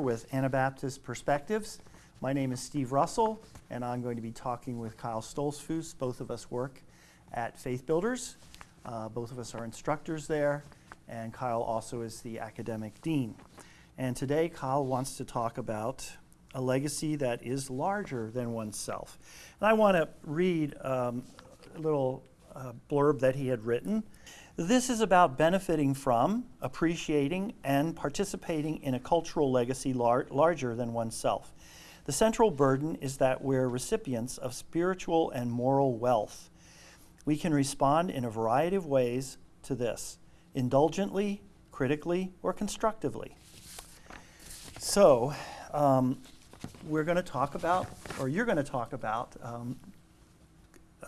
with Anabaptist Perspectives. My name is Steve Russell, and I'm going to be talking with Kyle Stoltzfus. Both of us work at Faith Builders. Uh, both of us are instructors there, and Kyle also is the academic dean. And today, Kyle wants to talk about a legacy that is larger than oneself. And I want to read um, a little uh, blurb that he had written. This is about benefiting from, appreciating, and participating in a cultural legacy lar larger than oneself. The central burden is that we're recipients of spiritual and moral wealth. We can respond in a variety of ways to this indulgently, critically, or constructively. So, um, we're going to talk about, or you're going to talk about, um,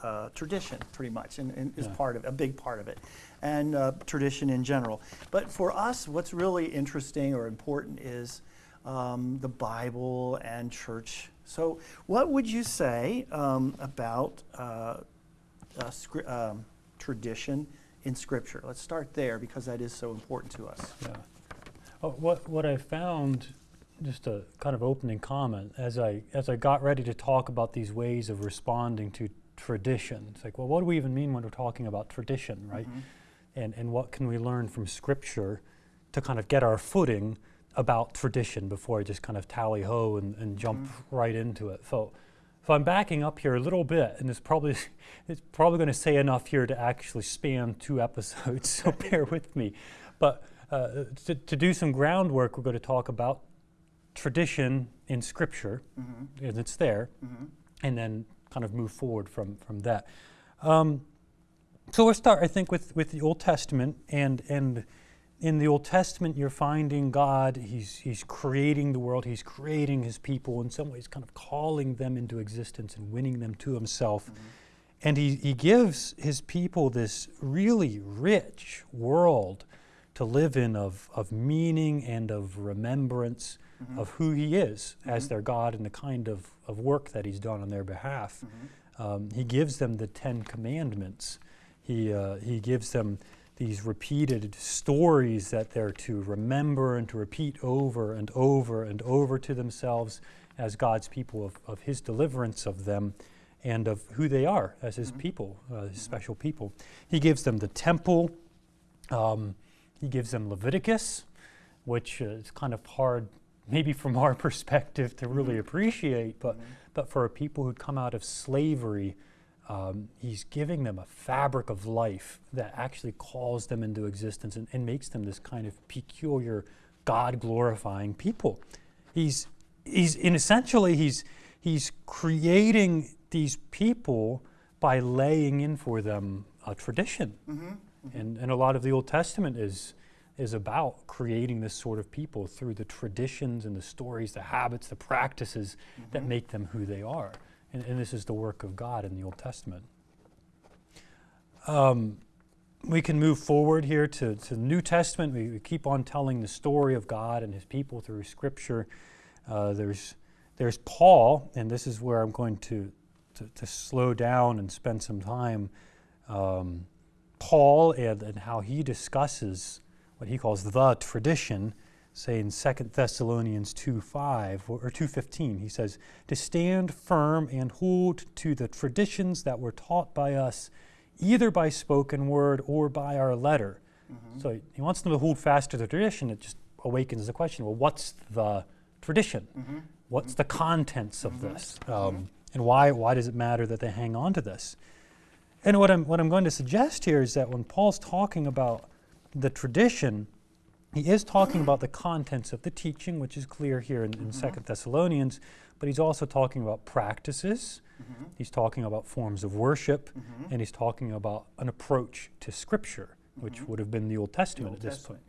uh, tradition, pretty much, and, and is Yeah. part of a big part of it, and uh, tradition in general. But for us, what's really interesting or important is um, the Bible and church. So, what would you say um, about uh, uh, scri- um, tradition in Scripture? Let's start there because that is so important to us. Yeah. Oh, what what I found, just a kind of opening comment, as I as I got ready to talk about these ways of responding to tradition. It's like, well, what do we even mean when we're talking about tradition, right? Mm-hmm. And and what can we learn from Scripture to kind of get our footing about tradition before I just kind of tally ho and, and jump mm-hmm. right into it. So. So I'm backing up here a little bit, and it's probably it's probably going to say enough here to actually span two episodes. So bear with me. But uh, to, to do some groundwork, we're going to talk about tradition in Scripture, mm-hmm. and it's there, and then kind of move forward from from that. Um, so we'll start, I think, with, with the Old Testament, and and in the Old Testament, you're finding God. He's He's creating the world. He's creating His people. In some ways, kind of calling them into existence and winning them to Himself. And he, he gives his people this really rich world to live in of, of meaning and of remembrance of who he is as their God and the kind of, of work that he's done on their behalf. Um, he gives them the Ten Commandments. He, uh, he gives them these repeated stories that they're to remember and to repeat over and over and over to themselves as God's people of, of his deliverance of them and of who they are as his people, uh, his special people. He gives them the temple. Um, he gives them Leviticus, which is kind of hard, maybe from our perspective, to really appreciate, but, but for a people who come out of slavery, um, he's giving them a fabric of life that actually calls them into existence and, and makes them this kind of peculiar, God glorifying people. He's, he's in essentially, he's, he's creating these people by laying in for them a tradition. And, and a lot of the Old Testament is, is about creating this sort of people through the traditions and the stories, the habits, the practices that make them who they are. And, and this is the work of God in the Old Testament. Um, we can move forward here to, to the New Testament. We, we keep on telling the story of God and His people through Scripture. Uh, there's, there's Paul, and this is where I'm going to, to, to slow down and spend some time. Um, Paul and, and how he discusses what he calls the tradition, say in 2 Thessalonians 2.5 or, or 2.15, he says, to stand firm and hold to the traditions that were taught by us, either by spoken word or by our letter. Mm-hmm. So he wants them to hold fast to the tradition. It just awakens the question, well, what's the tradition? Mm-hmm. What's the contents of mm-hmm. this? Um, and why, why does it matter that they hang on to this? And what I'm, what I'm going to suggest here is that when Paul's talking about the tradition, he is talking about the contents of the teaching, which is clear here in, in mm-hmm. Second Thessalonians, but he's also talking about practices. Mm-hmm. He's talking about forms of worship, mm-hmm. and he's talking about an approach to Scripture, which would have been the Old Testament Old at this Testament,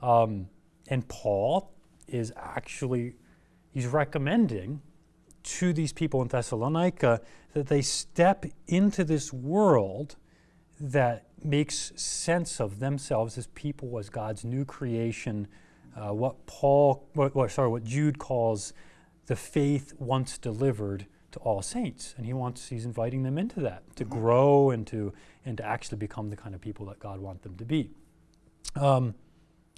point. Um, and Paul is actually he's recommending to these people in Thessalonica that they step into this world that makes sense of themselves as people, as God's new creation, uh, what Paul, what, what, sorry, what Jude calls the faith once delivered to all saints, and he wants, he's inviting them into that to grow and to and to actually become the kind of people that God wants them to be. Um,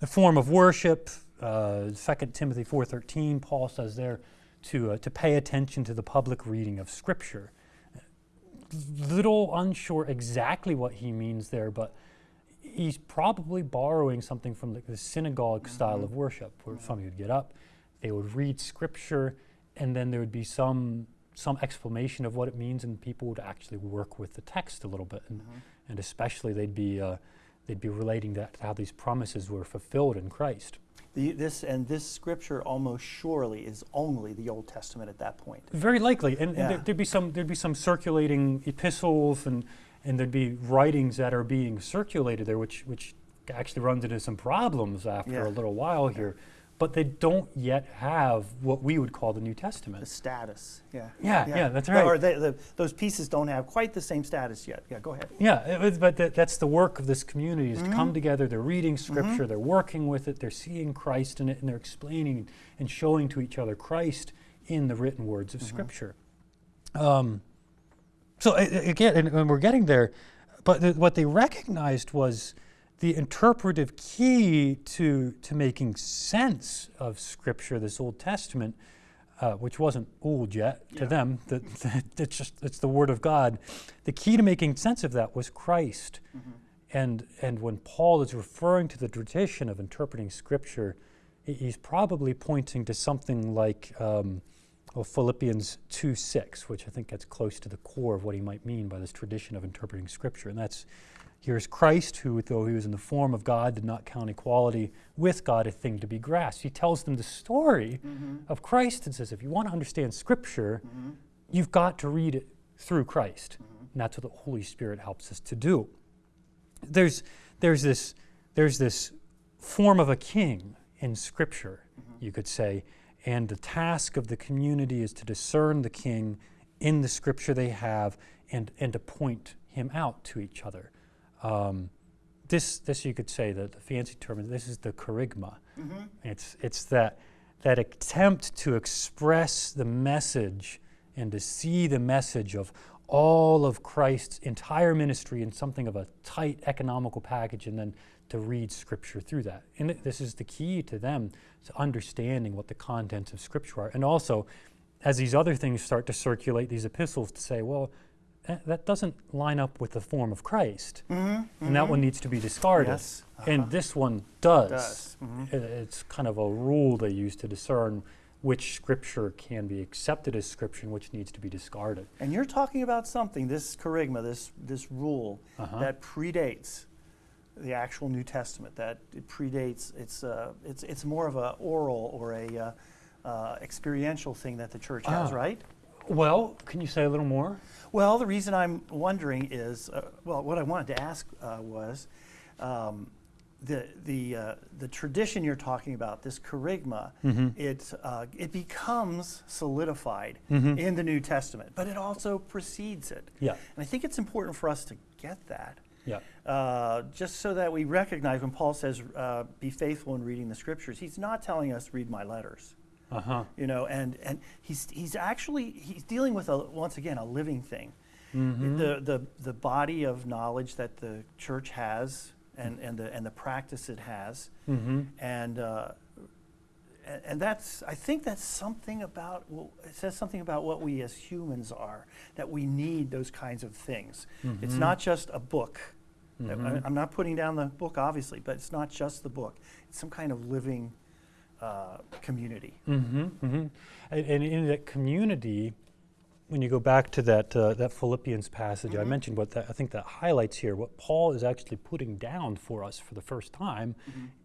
a form of worship, uh, 2 Timothy 4.13, Paul says there to, uh, to pay attention to the public reading of Scripture. Little unsure exactly what he means there, but he's probably borrowing something from the, the synagogue style of worship, where somebody would get up, they would read Scripture, and then there would be some some explanation of what it means, and people would actually work with the text a little bit, and, and especially they'd be uh, they'd be relating that to how these promises were fulfilled in Christ. The, this and this scripture almost surely is only the Old Testament at that point. Very likely, and, and Yeah. there, there'd be some there'd be some circulating epistles, and and there'd be writings that are being circulated there, which which actually runs into some problems after Yeah. a little while here. But they don't yet have what we would call the New Testament. The status, yeah. Yeah, yeah, that's right. Or they, the, those pieces don't have quite the same status yet. Yeah, go ahead. Yeah, it was, but that, that's the work of this community is to Mm-hmm. come together. They're reading Scripture, they're working with it, they're seeing Christ in it, and they're explaining and showing to each other Christ in the written words Mm-hmm. of Scripture. Um, so again, and, and we're getting there, but the, what they recognized was the interpretive key to to making sense of Scripture, this Old Testament, uh, which wasn't old yet to Yeah. them. That, that it's just it's the Word of God. The key to making sense of that was Christ, and and when Paul is referring to the tradition of interpreting Scripture, he's probably pointing to something like. Um, well, Philippians 2 6, which I think gets close to the core of what he might mean by this tradition of interpreting Scripture. And that's here's Christ, who, though he was in the form of God, did not count equality with God a thing to be grasped. He tells them the story mm-hmm. of Christ and says, if you want to understand Scripture, mm-hmm. you've got to read it through Christ. Mm-hmm. And that's what the Holy Spirit helps us to do. There's, there's, this, there's this form of a king in Scripture, you could say, and the task of the community is to discern the king in the Scripture they have and, and to point him out to each other. Um, this, this you could say that the fancy term this is the kerygma. It's, it's that, that attempt to express the message and to see the message of all of Christ's entire ministry in something of a tight economical package and then to read Scripture through that. And th- this is the key to them to understanding what the contents of Scripture are. And also, as these other things start to circulate, these epistles to say, well, that, that doesn't line up with the form of Christ. And that one needs to be discarded. Yes, And this one does. Does, mhm. I- It's kind of a rule they use to discern which scripture can be accepted as scripture and which needs to be discarded. And you're talking about something, this kerygma, this, this rule, Uh-huh. that predates the actual New Testament, that it predates, it's, uh, it's, it's more of an oral or a uh, uh, experiential thing that the church has, Ah. right? Well, can you say a little more? Well, the reason I'm wondering is, uh, well, what I wanted to ask uh, was, um, the the uh, the tradition you're talking about, this kerygma, it uh, it becomes solidified in the New Testament, but it also precedes it. Yeah. And I think it's important for us to get that. Yeah. Uh, just so that we recognize when Paul says, uh, be faithful in reading the scriptures, he's not telling us, read my letters Uh huh. you know and and he's he's actually he's dealing with a once again a living thing Mm-hmm. the the the body of knowledge that the church has and and the and the practice it has Mm-hmm. and uh, and, that's I think that's something about well, it says something about what we as humans are that we need those kinds of things. It's Mhm. not just a book. I- Mhm. I'm not putting down the book obviously, but it's not just the book. It's some kind of living uh, community. Mm-hmm, mm-hmm. And, and in that community, when you go back to that uh, that Philippians passage I mentioned, what that, I think that highlights here, what Paul is actually putting down for us for the first time,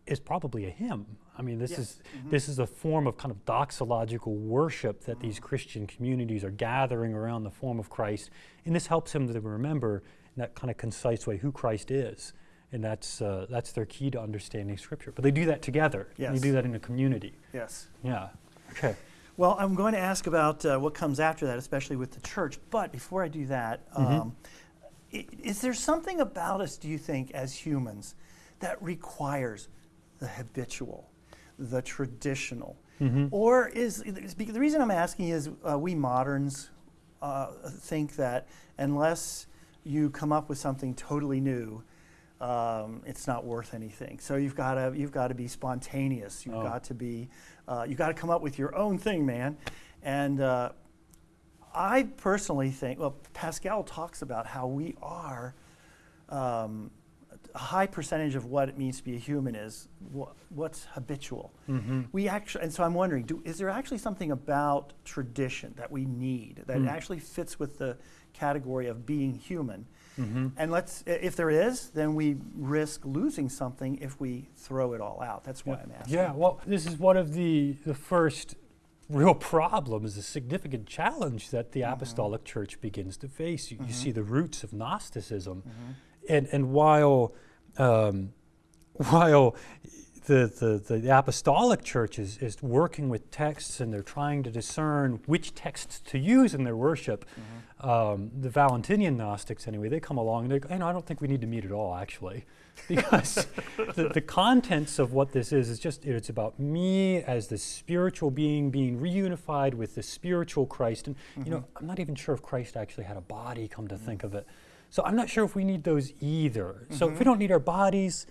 is probably a hymn. I mean, this Yes. is this is a form of kind of doxological worship that these Christian communities are gathering around the form of Christ, and this helps them to remember in that kind of concise way who Christ is. And that's, uh, that's their key to understanding Scripture. But they do that together. Yes. You do that in a community. Yes. Yeah. Okay. Well, I'm going to ask about uh, what comes after that, especially with the church. But before I do that, um, i- is there something about us, do you think, as humans, that requires the habitual, the traditional? Or is, is the reason I'm asking is uh, we moderns uh, think that unless you come up with something totally new, um, it's not worth anything. So you've got to you've got to be spontaneous. You've Oh. got to be uh, you've got to come up with your own thing, man. And uh, I personally think well, Pascal talks about how we are. Um, a high percentage of what it means to be a human is wha- what's habitual. Mm-hmm. We actually, and so I'm wondering, do, is there actually something about tradition that we need that Mm. actually fits with the category of being human? Mm-hmm. And let's, if there is, then we risk losing something if we throw it all out. That's why I'm asking. Yeah, well, this is one of the, the first real problems, a significant challenge that the Mhm. Apostolic Church begins to face. You, you Mhm. see the roots of Gnosticism. Mhm. And, and while, um, while the, the, the Apostolic Church is, is working with texts and they're trying to discern which texts to use in their worship, Mhm. um, the Valentinian Gnostics, anyway, they come along and they go, "Hey, no, I don't think we need to meet at all, actually. Because the, the contents of what this is is just, it's about me as the spiritual being being reunified with the spiritual Christ. And, you know, I'm not even sure if Christ actually had a body, come to think of it. So I'm not sure if we need those either. So if we don't need our bodies,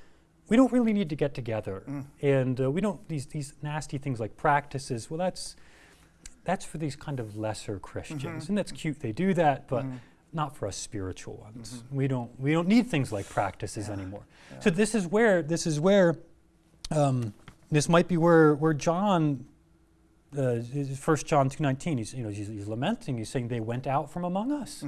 we don't really need to get together. Mm. And uh, we don't, these, these nasty things like practices, well, that's, that's for these kind of lesser Christians. Mhm. And that's cute, they do that, but Mhm. not for us spiritual ones. Mhm. We don't we don't need things like practices Yeah, anymore. yeah. So this is where this is where um, this might be where where John. Uh, First John two nineteen. He's you know he's, he's lamenting. He's saying they went out from among us,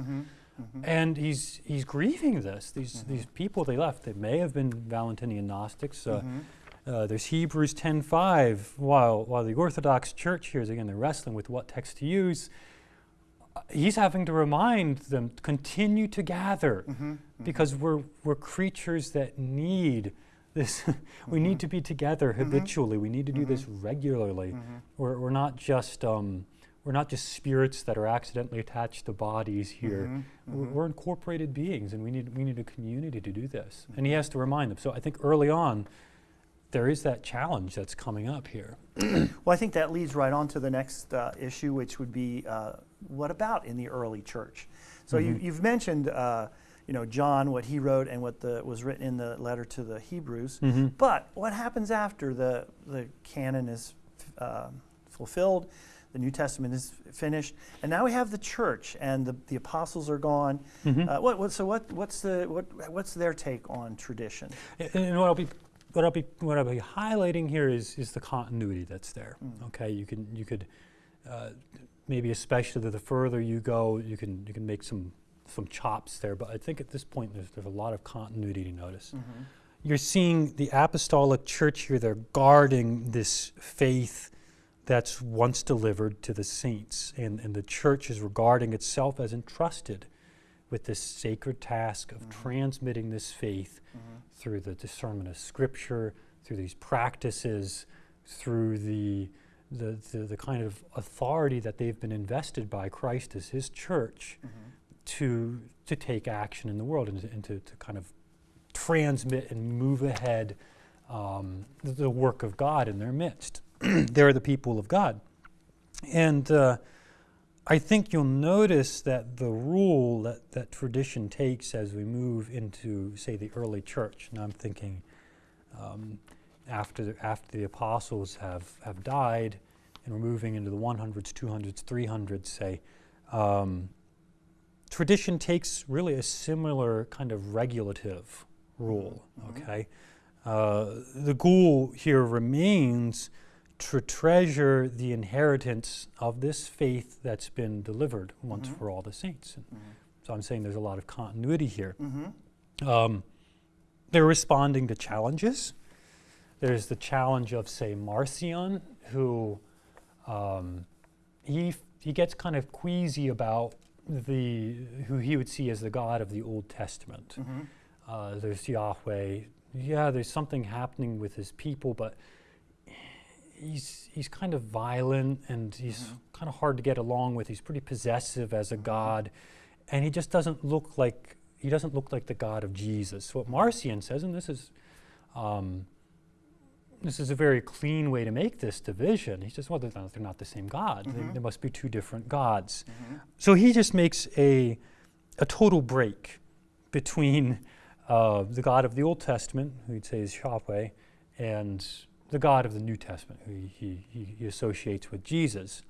Mhm. Mhm. and he's he's grieving this. These Mhm. these people they left. They may have been Valentinian Gnostics. Uh, Mhm. uh, there's Hebrews 10:5. While while the Orthodox Church here is again they're wrestling with what text to use. uh, He's having to remind them to continue to gather Mhm. because we're we're creatures that need this. we need to be together habitually. We need to do this regularly. We're, we're not just um, we're not just spirits that are accidentally attached to bodies here. Mhm. We're, Mhm. we're incorporated beings, and we need we need a community to do this. And he has to remind them. So I think early on, there is that challenge that's coming up here. Well, I think that leads right on to the next uh, issue, which would be uh, what about in the early church? So you, Mhm. you've mentioned, uh, you know, John, what he wrote, and what the, was written in the letter to the Hebrews. Mm-hmm. But what happens after the, the canon is um fulfilled, the New Testament is finished, and now we have the church, and the, the apostles are gone. Mm-hmm. Uh, what, what, so what, what's, the, what, what's their take on tradition? And, and what I'll be what I'll be what I'll be highlighting here is is the continuity that's there. Mm. Okay, you can you could uh, maybe especially the, the further you go, you can you can make some some chops there. But I think at this point there's there's a lot of continuity to notice. Mm-hmm. You're seeing the apostolic church here. They're guarding this faith that's once delivered to the saints, and and the church is regarding itself as entrusted with this sacred task of Mhm. transmitting this faith Mm-hmm. through the discernment of Scripture, through these practices, through the, the, the, the kind of authority that they've been invested by Christ as His church Mm-hmm. to, to take action in the world and, to, and to, to kind of transmit and move ahead um, the, the work of God in their midst. They're the people of God. And uh, I think you'll notice that the rule that, that tradition takes as we move into, say, the early church, and I'm thinking um, after, the, after the apostles have, have died and we're moving into the 100s, 200s, 300s, say, um, tradition takes really a similar kind of regulative rule, Mhm. okay? Uh, the goal here remains to treasure the inheritance of this faith that's been delivered once Mhm. for all the saints. And Mm-hmm. so I'm saying there's a lot of continuity here. Mm-hmm. Um, they're responding to challenges. There's the challenge of, say, Marcion, who um, he he gets kind of queasy about the who he would see as the God of the Old Testament. Mm-hmm. Uh, there's Yahweh. Yeah, there's something happening with his people, but he's he's kind of violent and he's Mhm. kind of hard to get along with. He's pretty possessive as a god, and he just doesn't look like he doesn't look like the God of Jesus. What Marcion says, and this is. Um, this is a very clean way to make this division. He says, well, they're not, they're not the same God. They- Mhm. There must be two different gods. Mm-hmm. So he just makes a, a total break between uh, the God of the Old Testament, who he'd say is Yahweh, and the God of the New Testament, who he, he, he associates with Jesus.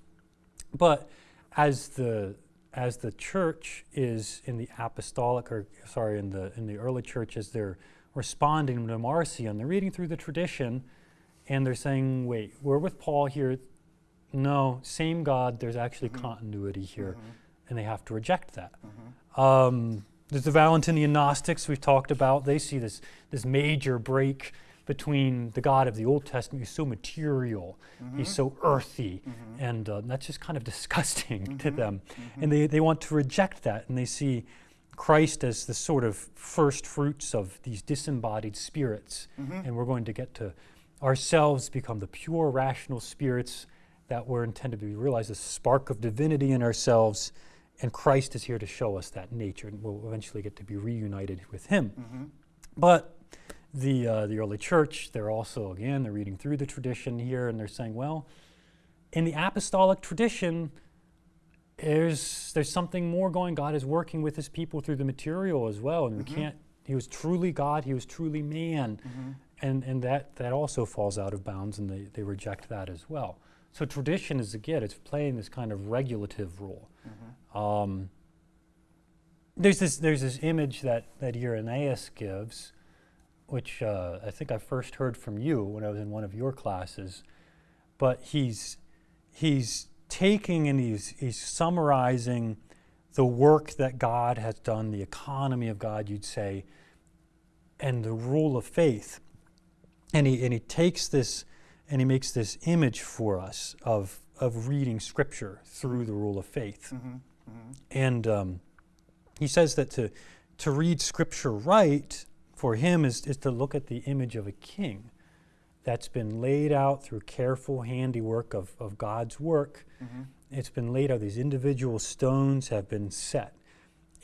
But as the as the church is in the apostolic, or sorry, in the in the early church, as they're responding to Marcion, they're reading through the tradition, and they're saying, "Wait, we're with Paul here. No, same God. There's actually Mhm. continuity here." Mhm. and they have to reject that. Mhm. Um, there's the Valentinian Gnostics we've talked about. They see this, this major break between the God of the Old Testament, who's so material, he's Mhm. so earthy, Mhm. and uh, that's just kind of disgusting to Mhm. them. Mhm. And they, they want to reject that, and they see Christ as the sort of first fruits of these disembodied spirits. And we're going to get to ourselves become the pure, rational spirits that were intended to be realized, a spark of divinity in ourselves. And Christ is here to show us that nature, and we'll eventually get to be reunited with Him. Mhm. But the, uh, the early church, they're also, again, they're reading through the tradition here, and they're saying, well, in the apostolic tradition, there's, there's something more going. God is working with His people through the material as well, and Mhm. we can't. He was truly God. He was truly man Mhm. and and that that also falls out of bounds and they, they reject that as well so tradition is again it's playing this kind of regulative role Mhm. um, there's this there's this image that that Irenaeus gives which uh, I think I first heard from you when I was in one of your classes but he's he's taking and he's he's summarizing the work that God has done the economy of God you'd say and the rule of faith and he and he takes this and he makes this image for us of of reading scripture through the rule of faith Mhm. Mhm. and um, he says that to to read scripture right for him is, is to look at the image of a king that's been laid out through careful handiwork of, of God's work. Mhm. It's been laid out, these individual stones have been set.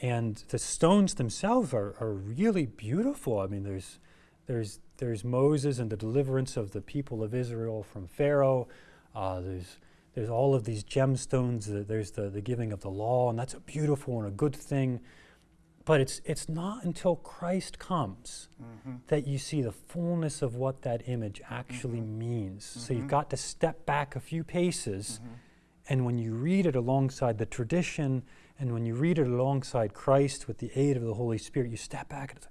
And the stones themselves are, are really beautiful. I mean, there's, there's, there's Moses and the deliverance of the people of Israel from Pharaoh. Uh, there's, there's all of these gemstones. uh, There's the, the giving of the law, and that's a beautiful and a good thing. But it's, it's not until Christ comes Mhm. that you see the fullness of what that image actually means. So you've Mhm. got to step back a few paces, Mhm. and when you read it alongside the tradition, and when you read it alongside Christ with the aid of the Holy Spirit, you step back and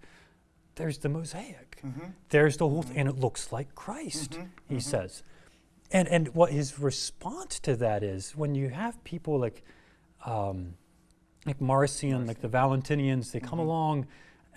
there's the mosaic. Mhm. There's the whole, th- and it looks like Christ, he says. And, and what his response to that is when you have people like, um, like Marcion, like the Valentinians, they come Mhm. along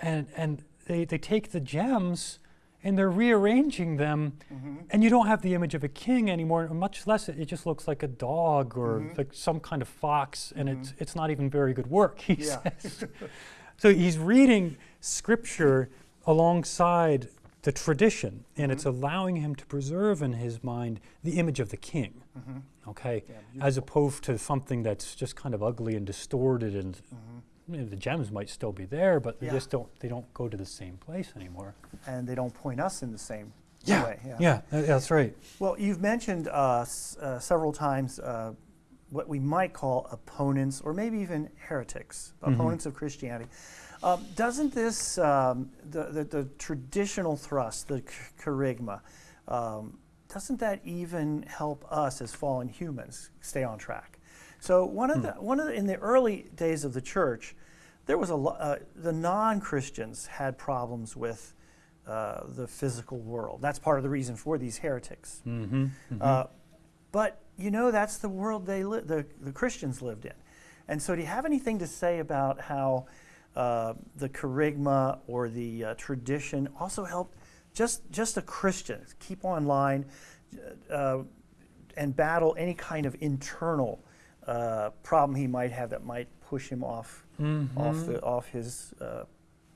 and, and they, they take the gems and they're rearranging them, Mhm. and you don't have the image of a king anymore, much less it, it just looks like a dog or Mhm. like some kind of fox, and it's, it's not even very good work, he Yeah. says. so he's reading scripture alongside the tradition, and it's Mhm. allowing him to preserve in his mind the image of the king, Mhm. okay, Yeah, as opposed to something that's just kind of ugly and distorted, and Mhm. you know, the gems might still be there, but they Yeah. just don't they don't go to the same place anymore. And they don't point us in the same Yeah, way. Yeah, tha- that's right. Well, you've mentioned uh, s- uh, several times uh, what we might call opponents, or maybe even heretics, Mhm. opponents of Christianity. Um, doesn't this, um, the, the, the traditional thrust, the ch- kerygma, um, doesn't that even help us as fallen humans stay on track? So one of the one of the, in the early days of the church, there was a uh, the non-Christians had problems with uh, the physical world. That's part of the reason for these heretics. Mm-hmm. Uh, but you know, that's the world they the, the Christians lived in. And so, do you have anything to say about how uh, the kerygma or the uh, tradition also helped just just a Christian keep on line uh, and battle any kind of internal uh, problem he might have that might push him off off the off his uh,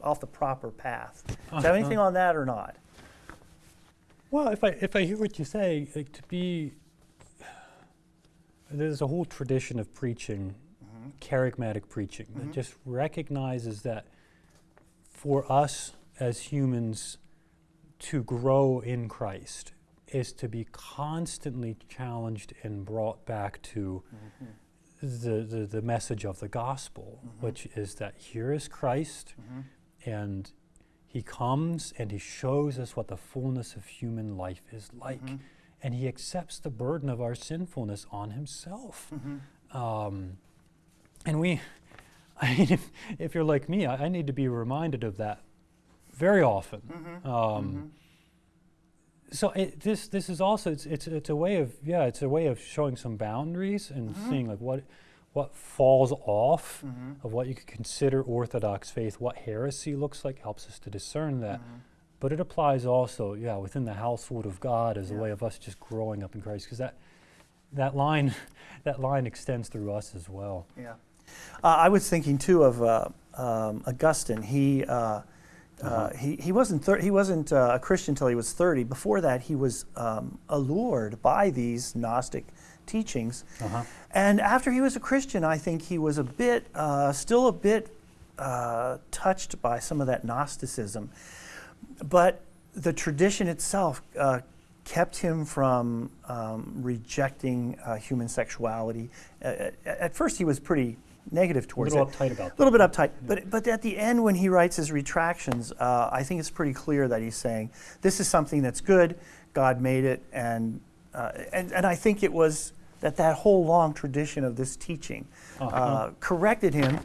off the proper path? Do you have anything on that or not? Well, if I if I hear what you say, like, to be there's a whole tradition of preaching, kerygmatic preaching, that Mhm. just recognizes that for us as humans to grow in Christ is to be constantly challenged and brought back to the, the, the message of the gospel, Mhm. which is that here is Christ, Mhm. and He comes and he shows us what the fullness of human life is like. Mhm. And he accepts the burden of our sinfulness on himself. Mhm. Um, and we, I mean, if, if you're like me, I, I need to be reminded of that very often. Mhm. Um, Mhm. So it, this this is also it's, it's it's a way of yeah it's a way of showing some boundaries and Mhm. seeing like what what falls off Mhm. of what you could consider orthodox faith, what heresy looks like helps us to discern that. Mhm. But it applies also yeah within the household of God as Yeah. a way of us just growing up in Christ because that that line that line extends through us as well. Yeah. Uh, I was thinking too of uh, um, Augustine. He, uh, uh, he, he wasn't, thir- he wasn't uh, a Christian until he was 30. Before that, he was um, allured by these Gnostic teachings. Uh-huh. And after he was a Christian, I think he was a bit, uh, still a bit uh, touched by some of that Gnosticism. But the tradition itself uh, kept him from um, rejecting uh, human sexuality. Uh, at, at first, he was pretty negative A towards little it. uptight about A little bit uptight, but but at the end, when he writes his retractions, uh, I think it's pretty clear that he's saying this is something that's good. God made it, and uh, and and I think it was that that whole long tradition of this teaching uh, Uh-huh. corrected him.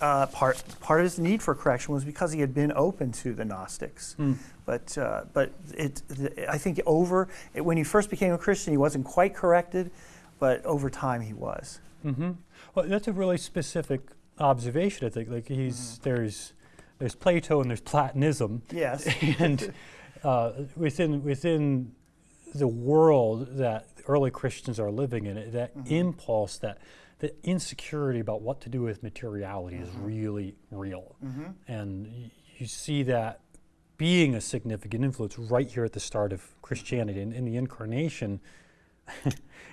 Uh, part part of his need for correction was because he had been open to the Gnostics. Mm. But uh, but it, the, I think over it, when he first became a Christian, he wasn't quite corrected, but over time he was. Mm-hmm. Well, that's a really specific observation. I think like he's there's there's Plato and there's Platonism, Yes. and uh, within within the world that early Christians are living in, that Mhm. impulse, that the insecurity about what to do with materiality is Mhm. really real, mm-hmm. and y- you see that being a significant influence right here at the start of Christianity and in the incarnation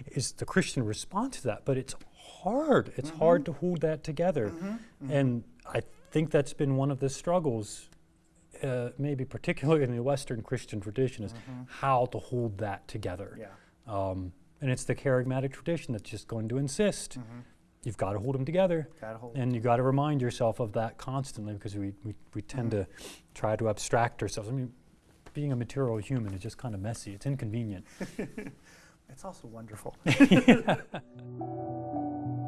is the Christian response to that. But it's hard. It's hard to hold that together. Mm-hmm. And I think that's been one of the struggles, uh, maybe particularly in the Western Christian tradition, is how to hold that together. Yeah. Um, and it's the kerygmatic tradition that's just going to insist Mm-hmm. you've got to hold them together. Hold. And you've got to remind yourself of that constantly because we, we, we tend to try to abstract ourselves. I mean, being a material human is just kind of messy. It's inconvenient. It's also wonderful.